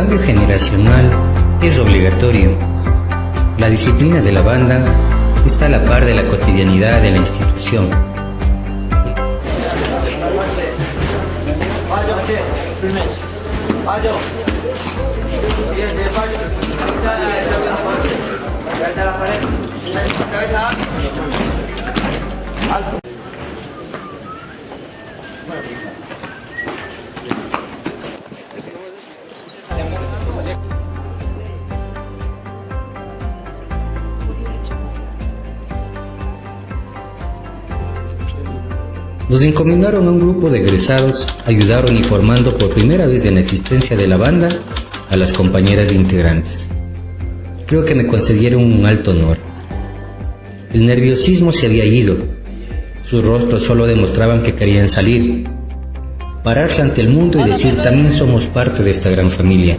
cambio generacional es obligatorio. La disciplina de la banda está a la par de la cotidianidad de la institución. Nos encomendaron a un grupo de egresados, ayudaron informando por primera vez en la existencia de la banda a las compañeras integrantes. Creo que me concedieron un alto honor. El nerviosismo se había ido. Sus rostros solo demostraban que querían salir, pararse ante el mundo y decir también somos parte de esta gran familia.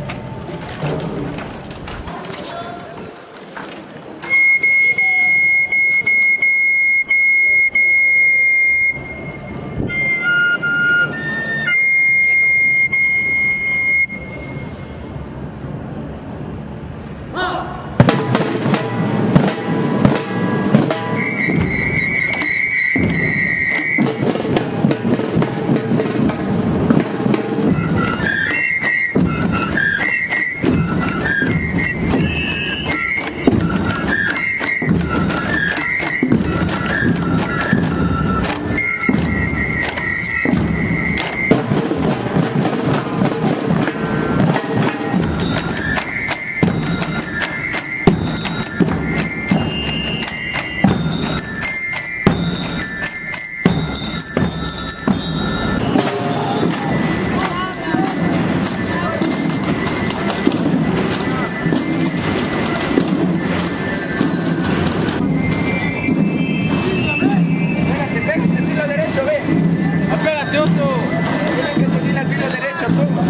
Tienes que subir al filo derecho, tú.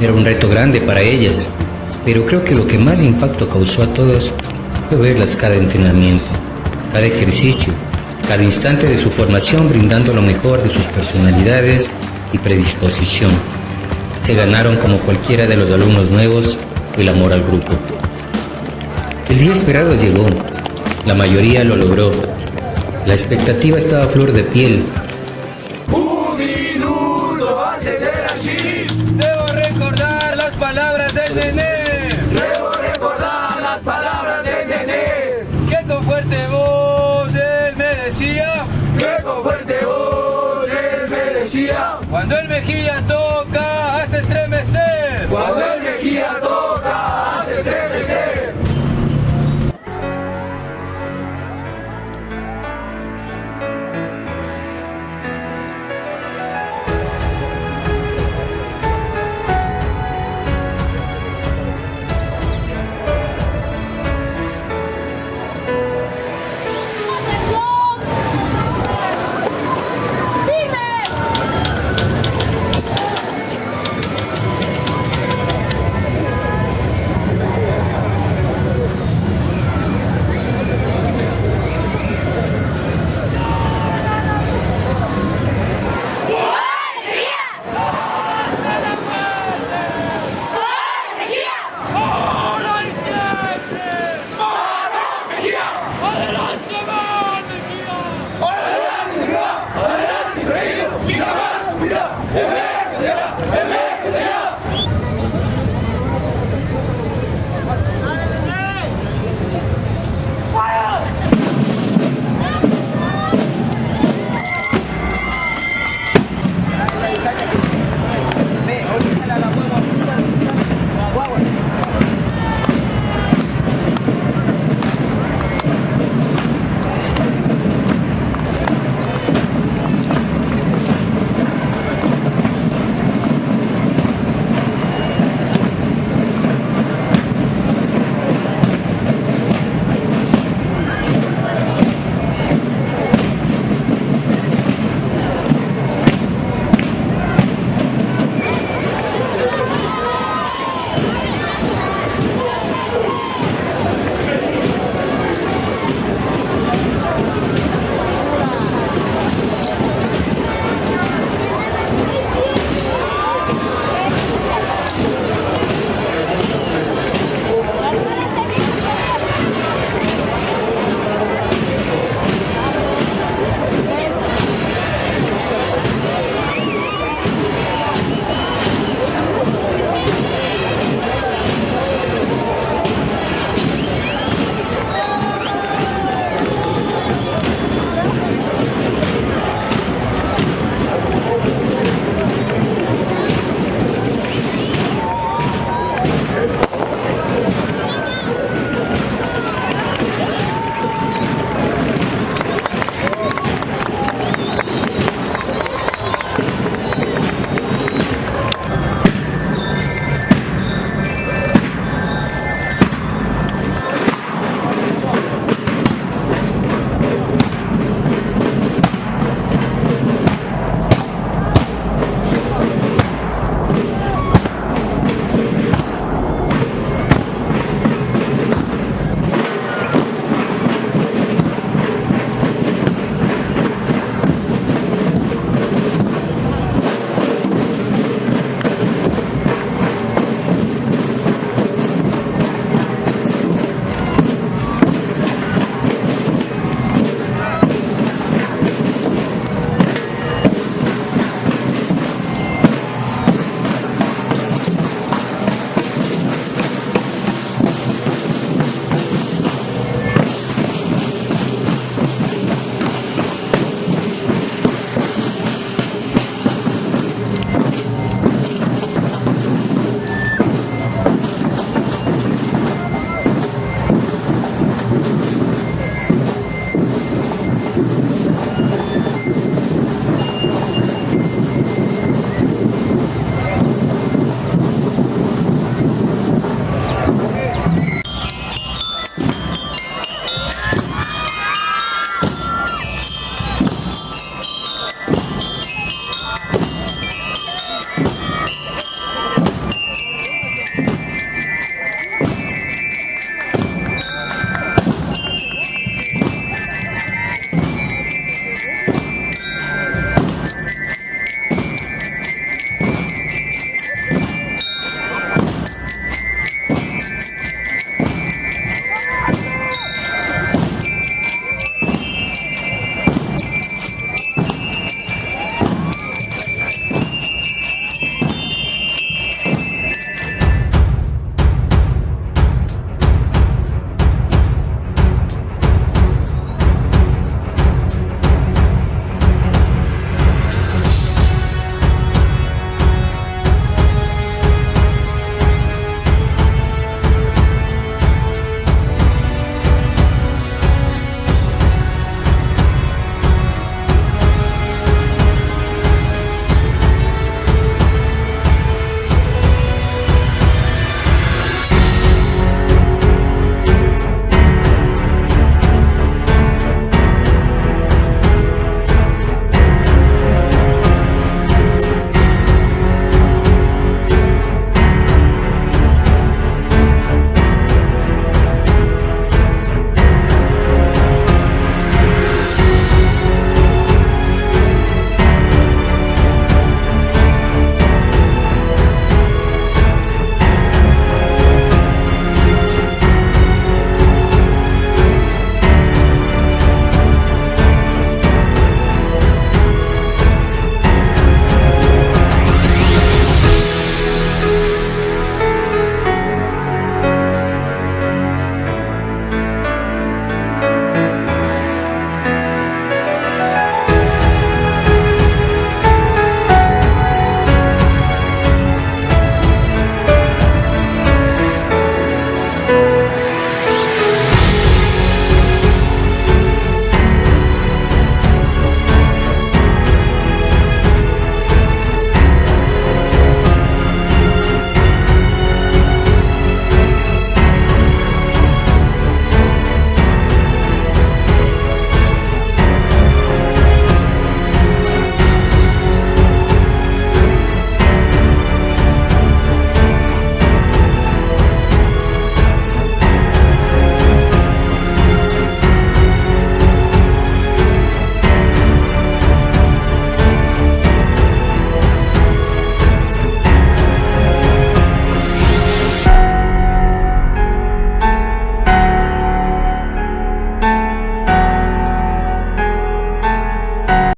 Era un reto grande para ellas, pero creo que lo que más impacto causó a todos fue verlas cada entrenamiento, cada ejercicio, cada instante de su formación brindando lo mejor de sus personalidades y predisposición. Se ganaron como cualquiera de los alumnos nuevos el amor al grupo. El día esperado llegó, la mayoría lo logró. La expectativa estaba a flor de piel,